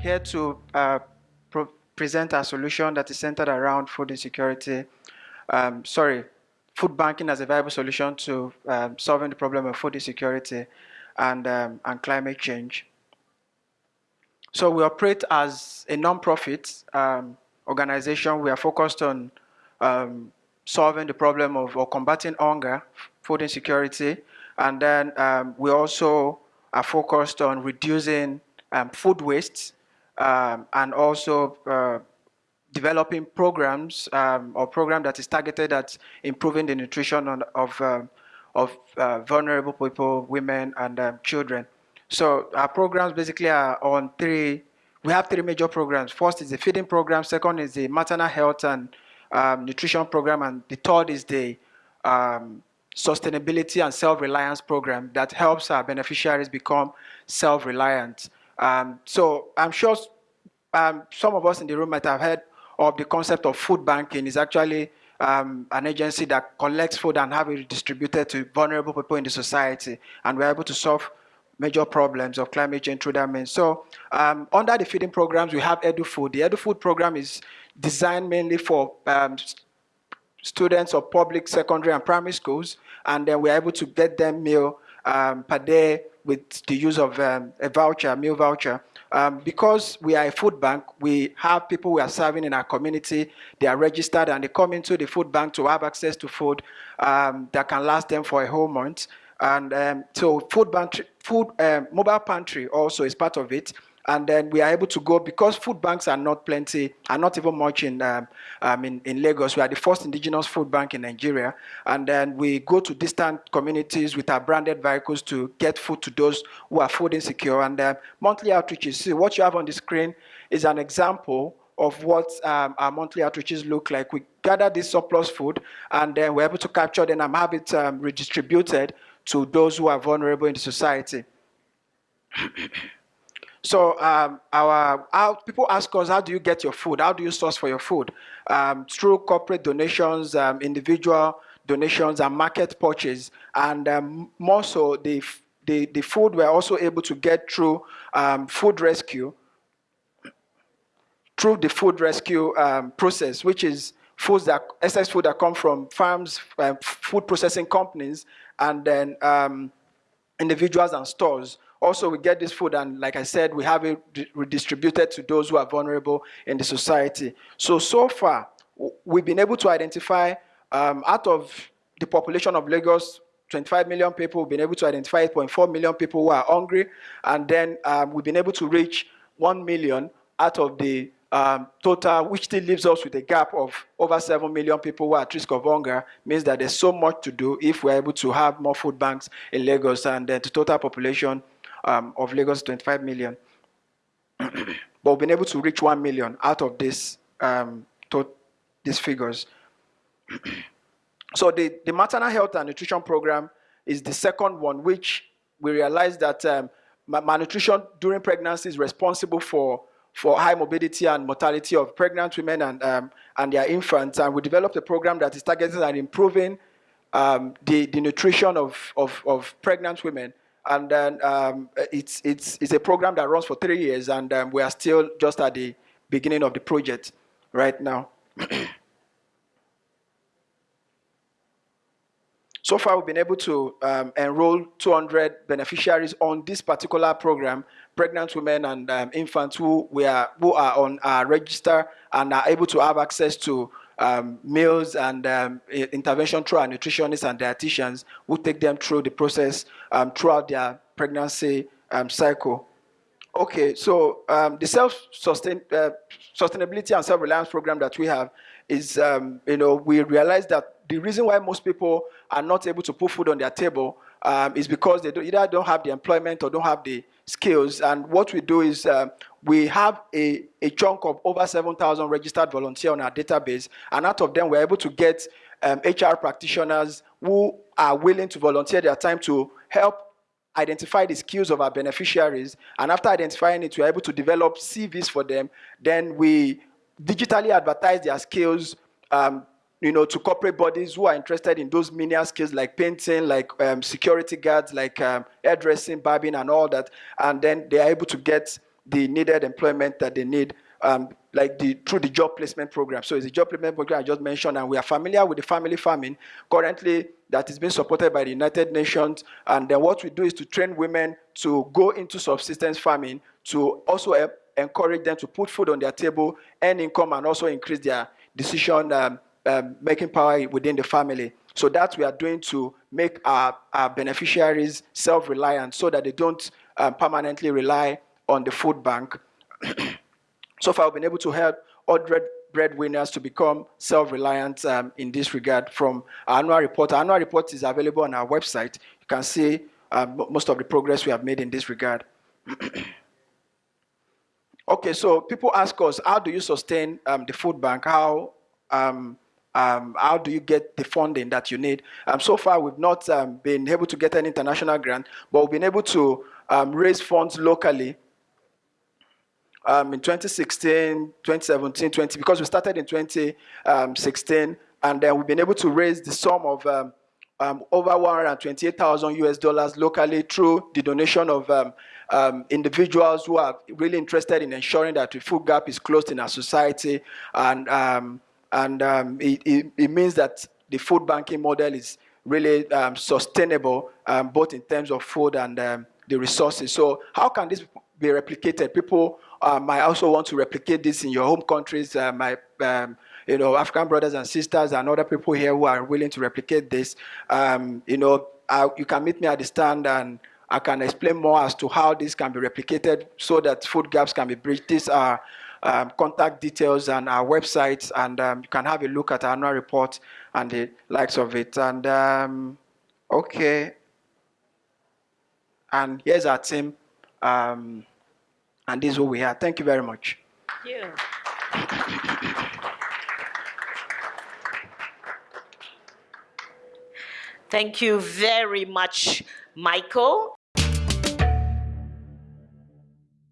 here to uh, present a solution that is centered around food insecurity. Um, sorry, food banking as a viable solution to um, solving the problem of food insecurity and, um, and climate change. So we operate as a non-profit um, organization. We are focused on um, solving the problem of or combating hunger, food insecurity, and then um, we also are focused on reducing food waste um, and also uh, developing programs um, or program that is targeted at improving the nutrition on, of um, of uh, vulnerable people, women, and um, children. So our programs basically are on three. We have three major programs. First is the feeding program. Second is the maternal health and um, nutrition program, and the third is the sustainability and self-reliance program that helps our beneficiaries become self-reliant. Um, so I'm sure um, some of us in the room might have heard of the concept of food banking. It's actually um, an agency that collects food and have it distributed to vulnerable people in the society, and we're able to solve major problems of climate change through that means. So um, under the feeding programs, we have EduFood. The EduFood program is designed mainly for um, students of public secondary and primary schools, and then we're able to get them meal um, per day with the use of um, a voucher, meal voucher. Um, because we are a food bank, we have people we are serving in our community. They are registered and they come into the food bank to have access to food um, that can last them for a whole month. And um, so food, bank, food um, mobile pantry also is part of it and then we are able to go because food banks are not plenty, are not even much in, um, um, in, in Lagos. We are the first indigenous food bank in Nigeria, and then we go to distant communities with our branded vehicles to get food to those who are food insecure. And uh, monthly outreaches. See what you have on the screen is an example of what um, our monthly outreaches look like. We gather this surplus food, and then we're able to capture them and have it um, redistributed to those who are vulnerable in the society. So um, our, people ask us, how do you get your food? How do you source for your food? Um, through corporate donations, um, individual donations, and market purchase. And um, more so, the, the, the food we're also able to get through um, food rescue, through the food rescue um, process, which is foods that excess food that come from farms, uh, food processing companies, and then individuals and stores also, we get this food, and like I said, we have it redistributed to those who are vulnerable in the society. So, so far, we've been able to identify um, out of the population of Lagos, 25 million people, we've been able to identify 8.4 million people who are hungry, and then um, we've been able to reach 1 million out of the um, total, which still leaves us with a gap of over 7 million people who are at risk of hunger, means that there's so much to do if we're able to have more food banks in Lagos and then the total population um, of Lagos 25 million. but we've been able to reach 1 million out of this, um, these figures. so the, the maternal health and nutrition program is the second one, which we realized that um, malnutrition during pregnancy is responsible for, for high morbidity and mortality of pregnant women and, um, and their infants. And we developed a program that is targeted at improving um, the, the nutrition of, of, of pregnant women and then um, it's, it's, it's a program that runs for three years, and um, we are still just at the beginning of the project right now. so far, we've been able to um, enroll 200 beneficiaries on this particular program, pregnant women and um, infants who, we are, who are on our register and are able to have access to um, meals and um, intervention through our nutritionists and dietitians who take them through the process um, throughout their pregnancy um, cycle. Okay, so um, the self-sustain uh, sustainability and self-reliance program that we have is, um, you know, we realize that the reason why most people are not able to put food on their table um, is because they do, either don't have the employment or don't have the skills. And what we do is uh, we have a, a chunk of over 7,000 registered volunteers on our database. And out of them, we're able to get um, HR practitioners who are willing to volunteer their time to help identify the skills of our beneficiaries. And after identifying it, we're able to develop CVs for them. Then we digitally advertise their skills um, you know, to corporate bodies who are interested in those menial skills like painting, like um, security guards, like um, hairdressing, barbing, and all that. And then they are able to get the needed employment that they need, um, like the through the job placement program. So it's a job placement program I just mentioned, and we are familiar with the family farming currently that is being supported by the United Nations. And then what we do is to train women to go into subsistence farming to also help encourage them to put food on their table, earn income, and also increase their decision um, um, making power within the family. So that we are doing to make our, our beneficiaries self-reliant so that they don't um, permanently rely on the food bank. so far, we've been able to help 100 breadwinners to become self-reliant um, in this regard from our annual report. Our annual report is available on our website. You can see um, most of the progress we have made in this regard. okay, so people ask us, how do you sustain um, the food bank? How um, um, how do you get the funding that you need? Um, so far, we've not been able to get an international grant, but we've been able to raise funds locally um, in 2016, 2017, 20, because we started in 2016, and then we've been able to raise the sum of um, um, over 128,000 US dollars locally through the donation of um, um, individuals who are really interested in ensuring that the food gap is closed in our society. And um, and um, it, it, it, means that the food banking model is really sustainable, both in terms of food and the resources. So how can this be replicated? People uh, might also want to replicate this in your home countries. Uh, my, um, you know, African brothers and sisters and other people here who are willing to replicate this. Um, you know, I, you can meet me at the stand and I can explain more as to how this can be replicated so that food gaps can be bridged. These are um, contact details and our websites, and um, you can have a look at our annual report and the likes of it. And um, okay, and here's our team, um, and this is who we are. Thank you very much. Thank you. Thank you very much, Michael.